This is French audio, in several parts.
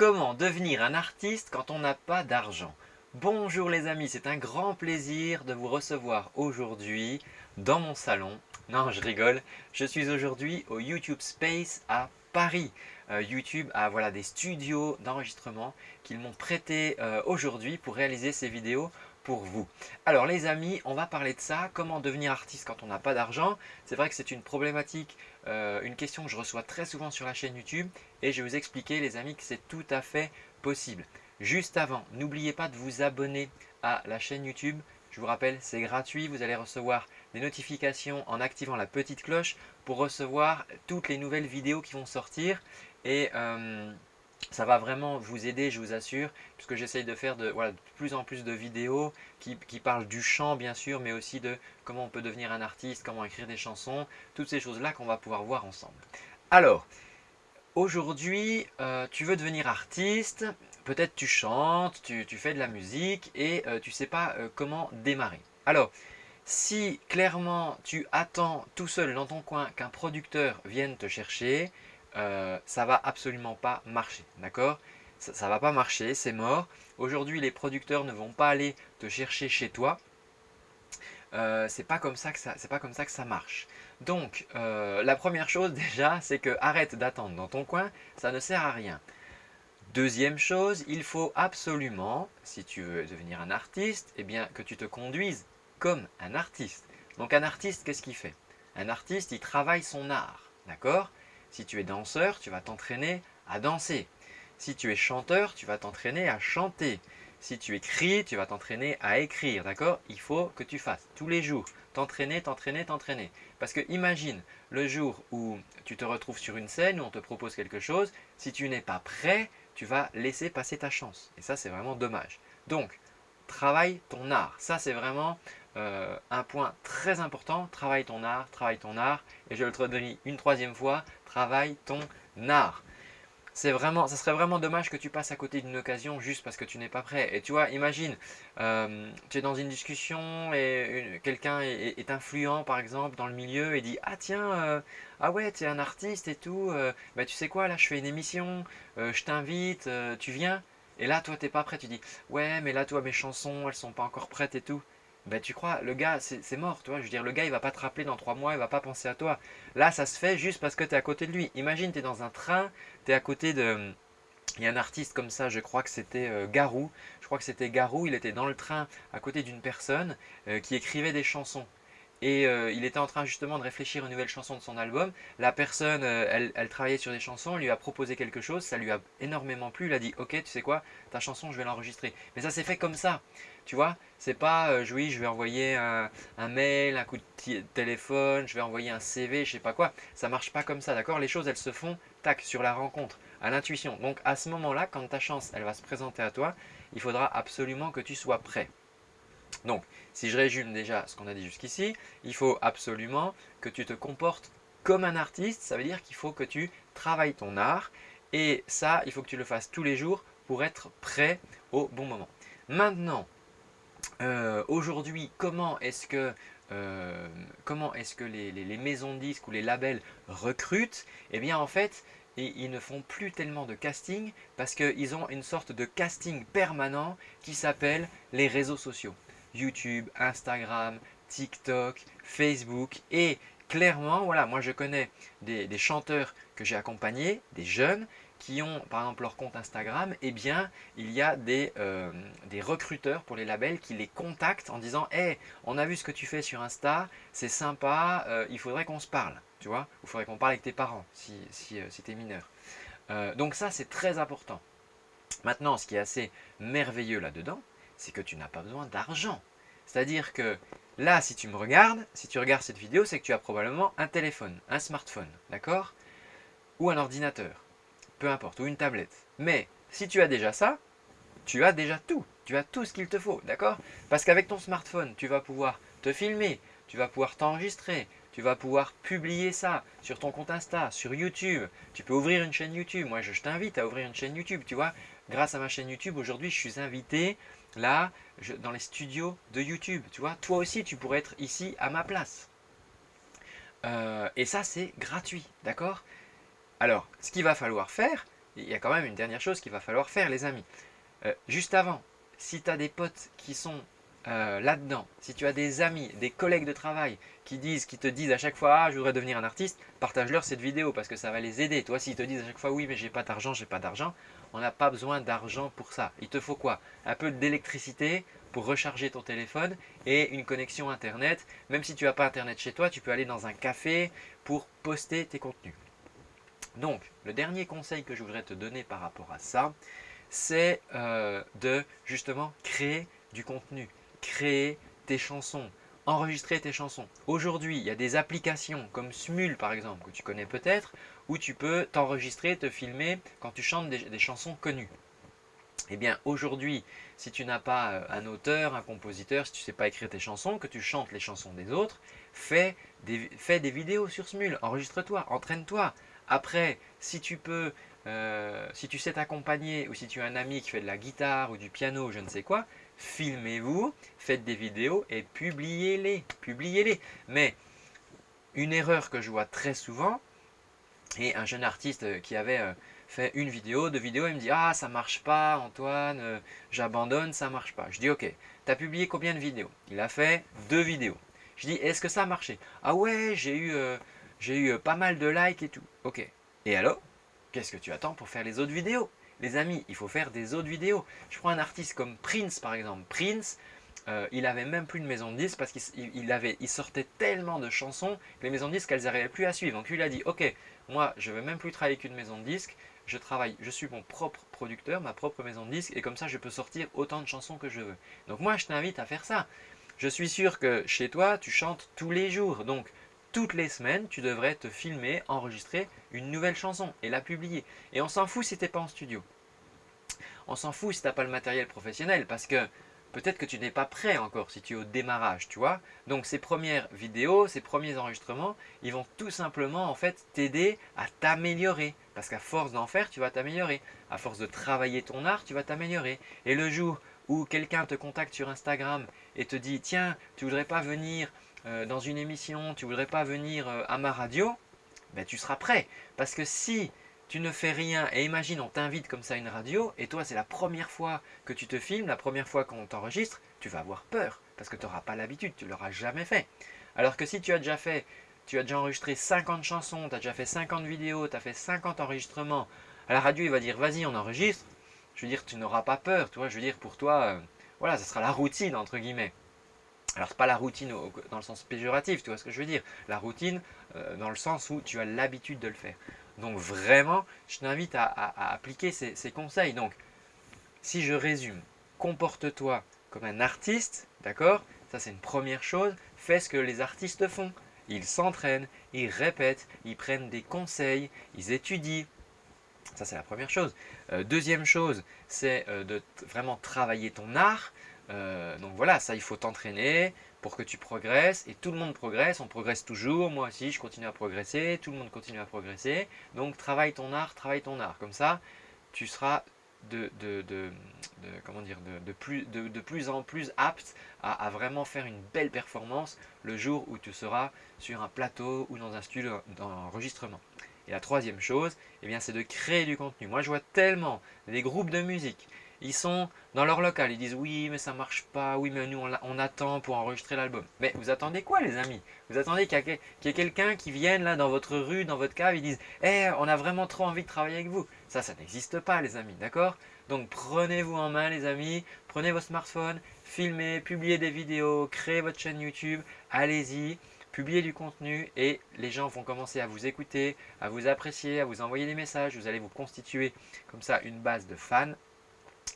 Comment devenir un artiste quand on n'a pas d'argent Bonjour les amis, c'est un grand plaisir de vous recevoir aujourd'hui dans mon salon. Non, je rigole, je suis aujourd'hui au YouTube Space à Paris. Euh, YouTube a voilà, des studios d'enregistrement qu'ils m'ont prêté euh, aujourd'hui pour réaliser ces vidéos pour vous. Alors les amis, on va parler de ça, comment devenir artiste quand on n'a pas d'argent? C'est vrai que c'est une problématique, euh, une question que je reçois très souvent sur la chaîne YouTube et je vais vous expliquer les amis que c'est tout à fait possible. Juste avant, n'oubliez pas de vous abonner à la chaîne YouTube. Je vous rappelle, c'est gratuit, vous allez recevoir des notifications en activant la petite cloche pour recevoir toutes les nouvelles vidéos qui vont sortir. Euh, ça va vraiment vous aider, je vous assure, puisque j'essaye de faire de, plus en plus de vidéos qui, parlent du chant bien sûr, mais aussi de comment on peut devenir un artiste, comment écrire des chansons, toutes ces choses-là qu'on va pouvoir voir ensemble. Alors, aujourd'hui, euh, tu veux devenir artiste, peut-être tu chantes, tu, fais de la musique et euh, tu ne sais pas euh, comment démarrer. Alors, si clairement tu attends tout seul dans ton coin qu'un producteur vienne te chercher, euh, ça va absolument pas marcher, d'accord? Ça va pas marcher, c'est mort. Aujourd'hui, les producteurs ne vont pas aller te chercher chez toi. Euh, c'est pas comme ça que ça, pas comme ça que ça marche. Donc, euh, la première chose déjà, c'est que arrête d'attendre dans ton coin, ça ne sert à rien. Deuxième chose, il faut absolument, si tu veux devenir un artiste, eh bien que tu te conduises comme un artiste. Donc un artiste, qu'est-ce qu'il fait? Un artiste, il travaille son art, d'accord? Si tu es danseur, tu vas t'entraîner à danser. Si tu es chanteur, tu vas t'entraîner à chanter. Si tu écris, tu vas t'entraîner à écrire, d'accord? Il faut que tu fasses tous les jours, t'entraîner, t'entraîner, t'entraîner. Parce que imagine le jour où tu te retrouves sur une scène, où on te propose quelque chose, si tu n'es pas prêt, tu vas laisser passer ta chance. Et ça, c'est vraiment dommage. Donc, travaille ton art. Ça, c'est vraiment euh, un point très important. Travaille ton art, travaille ton art. Et je le redis une troisième fois, travaille ton art. C'est vraiment, ça serait vraiment dommage que tu passes à côté d'une occasion juste parce que tu n'es pas prêt. Et tu vois, imagine, euh, tu es dans une discussion et quelqu'un est, influent par exemple dans le milieu et dit « Ah tiens, euh, ah ouais, tu es un artiste et tout, bah, tu sais quoi, là je fais une émission, je t'invite, tu viens ?» Et là, toi, tu n'es pas prêt, tu dis « Ouais, mais là, toi, mes chansons, elles sont pas encore prêtes et tout. » ben tu crois, le gars, c'est mort, tu vois. Je veux dire, le gars, il va pas te rappeler dans trois mois, il va pas penser à toi. Là, ça se fait juste parce que tu es à côté de lui. Imagine, tu es dans un train, tu es à côté de... Il y a un artiste comme ça, je crois que c'était euh, Garou. Je crois que c'était Garou, il était dans le train à côté d'une personne euh, qui écrivait des chansons et euh, il était en train justement de réfléchir une nouvelle chanson de son album. La personne, elle, elle, travaillait sur des chansons, lui a proposé quelque chose, ça lui a énormément plu, il a dit « Ok, tu sais quoi, ta chanson, je vais l'enregistrer. » Mais ça s'est fait comme ça. Tu vois, c'est pas euh, oui, je vais envoyer un, mail, un coup de téléphone, je vais envoyer un CV, je sais pas quoi. Ça marche pas comme ça, d'accord? Les choses, elles se font, tac, sur la rencontre, à l'intuition. Donc à ce moment-là, quand ta chance, elle va se présenter à toi, il faudra absolument que tu sois prêt. Donc, si je résume déjà ce qu'on a dit jusqu'ici, il faut absolument que tu te comportes comme un artiste. Ça veut dire qu'il faut que tu travailles ton art. Et ça, il faut que tu le fasses tous les jours pour être prêt au bon moment. Maintenant, euh, aujourd'hui, comment est-ce que, euh, les, maisons de disques ou les labels recrutent? Eh bien, en fait, ils, ne font plus tellement de casting parce qu'ils ont une sorte de casting permanent qui s'appelle les réseaux sociaux. YouTube, Instagram, TikTok, Facebook et clairement, voilà, moi je connais des chanteurs que j'ai accompagnés, des jeunes qui ont par exemple leur compte Instagram, eh bien il y a des, euh, des recruteurs pour les labels qui les contactent en disant « Hey, on a vu ce que tu fais sur Insta, c'est sympa, euh, il faudrait qu'on se parle. » Tu vois il faudrait qu'on parle avec tes parents si, si, euh, si tu es mineur. donc ça, c'est très important. Maintenant, ce qui est assez merveilleux là-dedans, c'est que tu n'as pas besoin d'argent. C'est-à-dire que là, si tu me regardes, si tu regardes cette vidéo, c'est que tu as probablement un téléphone, un smartphone, d'accord? Ou un ordinateur peu importe, ou une tablette. Mais si tu as déjà ça, tu as déjà tout. Tu as tout ce qu'il te faut, d'accord? Parce qu'avec ton smartphone, tu vas pouvoir te filmer, tu vas pouvoir t'enregistrer, tu vas pouvoir publier ça sur ton compte Insta, sur YouTube. Tu peux ouvrir une chaîne YouTube. Moi, je, t'invite à ouvrir une chaîne YouTube, tu vois? Grâce à ma chaîne YouTube, aujourd'hui, je suis invité là, dans les studios de YouTube. Tu vois, toi aussi, tu pourrais être ici à ma place. Euh, et ça, c'est gratuit, d'accord? Alors, ce qu'il va falloir faire, il y a quand même une dernière chose qu'il va falloir faire les amis. Euh, juste avant, si tu as des potes qui sont euh, là-dedans, si tu as des amis, des collègues de travail qui disent, qui te disent à chaque fois « Ah, je voudrais devenir un artiste », partage-leur cette vidéo parce que ça va les aider. Toi, s'ils te disent à chaque fois « Oui, mais j'ai pas d'argent, j'ai pas d'argent », on n'a pas besoin d'argent pour ça. Il te faut quoi? Un peu d'électricité pour recharger ton téléphone et une connexion Internet. Même si tu n'as pas Internet chez toi, tu peux aller dans un café pour poster tes contenus. Donc, le dernier conseil que je voudrais te donner par rapport à ça, c'est euh, de justement créer du contenu, créer tes chansons, enregistrer tes chansons. Aujourd'hui, il y a des applications comme Smule par exemple, que tu connais peut-être, où tu peux t'enregistrer, te filmer quand tu chantes des, chansons connues. Eh bien, aujourd'hui, si tu n'as pas euh, un auteur, un compositeur, si tu ne sais pas écrire tes chansons, que tu chantes les chansons des autres, fais des, fais des vidéos sur Smule, enregistre-toi, entraîne-toi. Après, si tu peux euh, si tu sais t'accompagner ou si tu as un ami qui fait de la guitare ou du piano je ne sais quoi, filmez-vous, faites des vidéos et publiez-les. Publiez-les. Mais une erreur que je vois très souvent, et un jeune artiste qui avait euh, fait une vidéo, deux vidéos, il me dit « Ah, ça marche pas Antoine, euh, j'abandonne, ça marche pas. » Je dis « Ok, tu as publié combien de vidéos ?» Il a fait deux vidéos. Je dis « Est-ce que ça a marché ?»« Ah ouais, j'ai eu, eu pas mal de likes et tout. » Ok. Et alors? Qu'est-ce que tu attends pour faire les autres vidéos? Les amis, il faut faire des autres vidéos. Je prends un artiste comme Prince par exemple. Prince, euh, il avait même plus de maison de disques parce qu'il il sortait tellement de chansons que les maisons de disques, elles n'arrivaient plus à suivre. Donc lui, il a dit, ok, moi, je ne vais même plus travailler qu'une maison de disques. Je travaille, je suis mon propre producteur, ma propre maison de disques et comme ça, je peux sortir autant de chansons que je veux. Donc moi, je t'invite à faire ça. Je suis sûr que chez toi, tu chantes tous les jours. Donc, toutes les semaines, tu devrais te filmer, enregistrer une nouvelle chanson et la publier. Et on s'en fout si tu n'es pas en studio. On s'en fout si tu n'as pas le matériel professionnel parce que peut-être que tu n'es pas prêt encore si tu es au démarrage, tu vois. Donc ces premières vidéos, ces premiers enregistrements, ils vont tout simplement en fait t'aider à t'améliorer. Parce qu'à force d'en faire, tu vas t'améliorer. À force de travailler ton art, tu vas t'améliorer. Et le jour où quelqu'un te contacte sur Instagram et te dit « Tiens, tu voudrais pas venir euh, dans une émission, tu voudrais pas venir euh, à ma radio, ben, tu seras prêt. Parce que si tu ne fais rien, et imagine on t'invite comme ça à une radio, et toi c'est la première fois que tu te filmes, la première fois qu'on t'enregistre, tu vas avoir peur, parce que tu n'auras pas l'habitude, tu l'auras jamais fait. Alors que si tu as déjà fait, tu as déjà enregistré 50 chansons, tu as déjà fait 50 vidéos, tu as fait 50 enregistrements, à la radio il va dire vas-y on enregistre, je veux dire tu n'auras pas peur, tu vois, je veux dire pour toi, euh, voilà, ce sera la routine entre guillemets. Alors, ce n'est pas la routine dans le sens péjoratif, tu vois ce que je veux dire. La routine euh, dans le sens où tu as l'habitude de le faire. Donc, vraiment, je t'invite à, appliquer ces, ces, conseils. Donc, si je résume, comporte-toi comme un artiste, d'accord? Ça, c'est une première chose. Fais ce que les artistes font. Ils s'entraînent, ils répètent, ils prennent des conseils, ils étudient, ça, c'est la première chose. Euh, deuxième chose, c'est euh, de vraiment travailler ton art. Euh, donc voilà, ça il faut t'entraîner pour que tu progresses et tout le monde progresse, on progresse toujours, moi aussi je continue à progresser, tout le monde continue à progresser. Donc travaille ton art, travaille ton art, comme ça tu seras de, plus en plus apte à, vraiment faire une belle performance le jour où tu seras sur un plateau ou dans un studio d'enregistrement. Et la troisième chose, eh c'est de créer du contenu. Moi, je vois tellement des groupes de musique ils sont dans leur local, ils disent oui mais ça marche pas, oui mais nous on, attend pour enregistrer l'album. Mais vous attendez quoi les amis? Vous attendez qu'il y ait quelqu'un qui vienne là dans votre rue, dans votre cave, ils disent Eh on a vraiment trop envie de travailler avec vous. Ça, ça n'existe pas les amis, d'accord? Donc prenez-vous en main les amis, prenez vos smartphones, filmez, publiez des vidéos, créez votre chaîne YouTube, allez-y. Publiez du contenu et les gens vont commencer à vous écouter, à vous apprécier, à vous envoyer des messages. Vous allez vous constituer comme ça une base de fans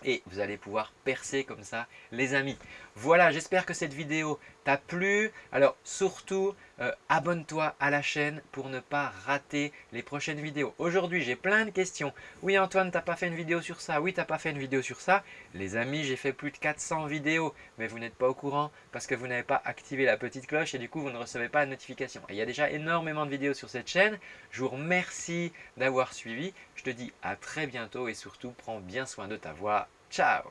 et vous allez pouvoir percer comme ça les amis. Voilà, j'espère que cette vidéo t'a plu. Alors surtout, euh, abonne-toi à la chaîne pour ne pas rater les prochaines vidéos. Aujourd'hui, j'ai plein de questions. Oui Antoine, t'as pas fait une vidéo sur ça? Oui, t'as pas fait une vidéo sur ça. Les amis, j'ai fait plus de 400 vidéos, mais vous n'êtes pas au courant parce que vous n'avez pas activé la petite cloche et du coup, vous ne recevez pas de notification. Il y a déjà énormément de vidéos sur cette chaîne. Je vous remercie d'avoir suivi. Je te dis à très bientôt et surtout, prends bien soin de ta voix. Ciao